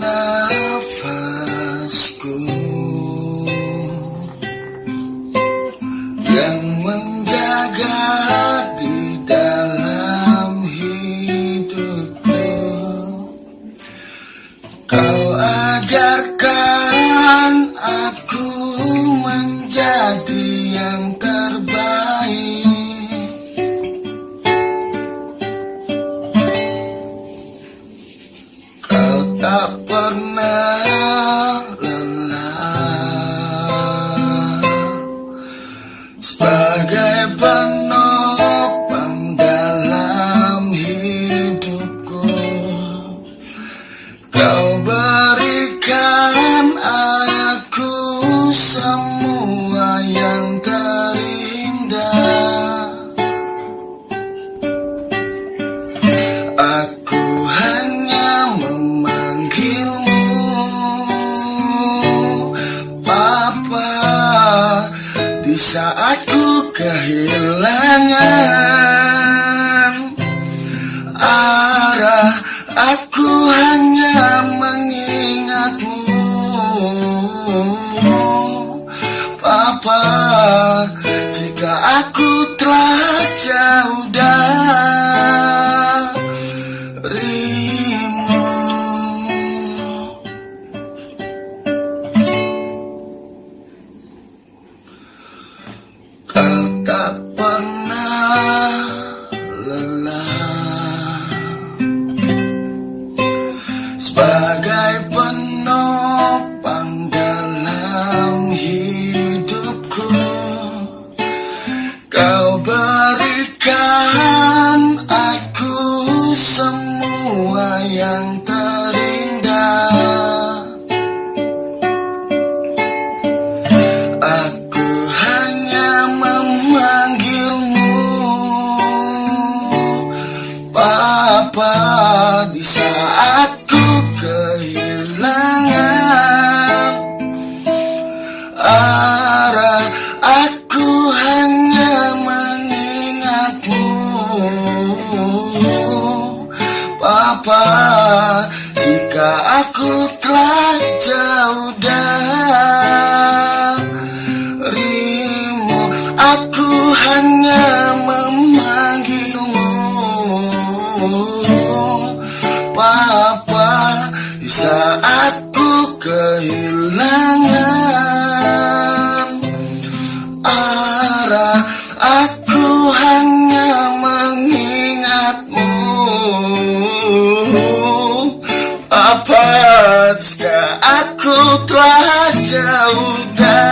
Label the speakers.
Speaker 1: nafasku yang menjaga di dalam hidupku. Kau ajarkan aku menjadi yang terbaik. Tak pernah Di saat ku kehilangan Arah Aku hanya mengingatmu Papa di saat ku kehilangan? Arah Aku hanya mengingatmu. Papa Jika aku telah kehilangan. Arah Aku hanya mengingatmu. Apa jika aku telah jauh dari